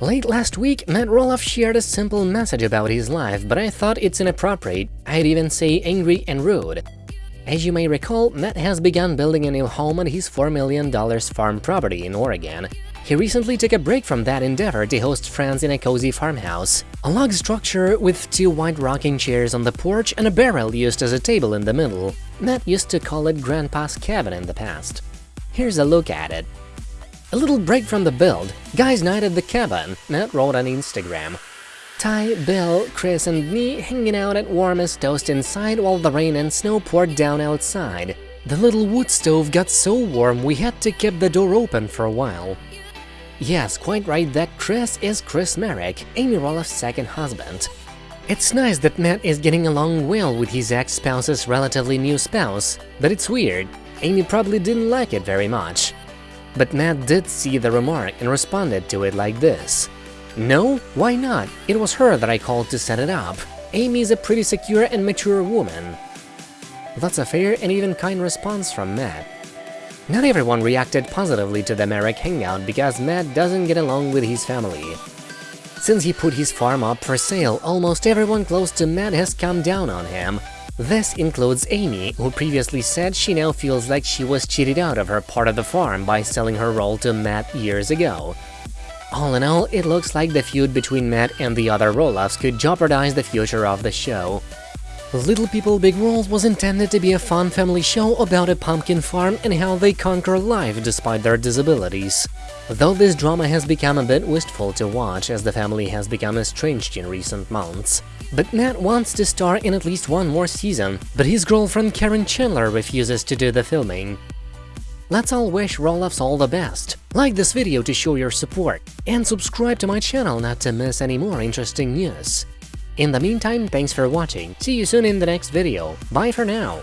Late last week, Matt Roloff shared a simple message about his life, but I thought it's inappropriate, I'd even say angry and rude. As you may recall, Matt has begun building a new home on his $4 million farm property in Oregon. He recently took a break from that endeavor to host friends in a cozy farmhouse. A log structure with two white rocking chairs on the porch and a barrel used as a table in the middle. Matt used to call it Grandpa's cabin in the past. Here's a look at it. A little break from the build, guys night at the cabin, Matt wrote on Instagram. Ty, Bill, Chris and me hanging out at warmest toast inside while the rain and snow poured down outside. The little wood stove got so warm we had to keep the door open for a while. Yes, quite right that Chris is Chris Marek, Amy Roloff's second husband. It's nice that Matt is getting along well with his ex-spouse's relatively new spouse, but it's weird. Amy probably didn't like it very much. But Matt did see the remark and responded to it like this. No? Why not? It was her that I called to set it up. Amy is a pretty secure and mature woman. That's a fair and even kind response from Matt. Not everyone reacted positively to the Marek hangout because Matt doesn't get along with his family. Since he put his farm up for sale, almost everyone close to Matt has come down on him, this includes Amy, who previously said she now feels like she was cheated out of her part of the farm by selling her role to Matt years ago. All in all, it looks like the feud between Matt and the other Roloffs could jeopardize the future of the show. Little People Big World was intended to be a fun family show about a pumpkin farm and how they conquer life despite their disabilities. Though this drama has become a bit wistful to watch as the family has become estranged in recent months. But Matt wants to star in at least one more season, but his girlfriend Caryn Chandler refuses to do the filming. Let's all wish Roloffs all the best. Like this video to show your support, and subscribe to my channel not to miss any more interesting news. In the meantime, thanks for watching, see you soon in the next video, bye for now!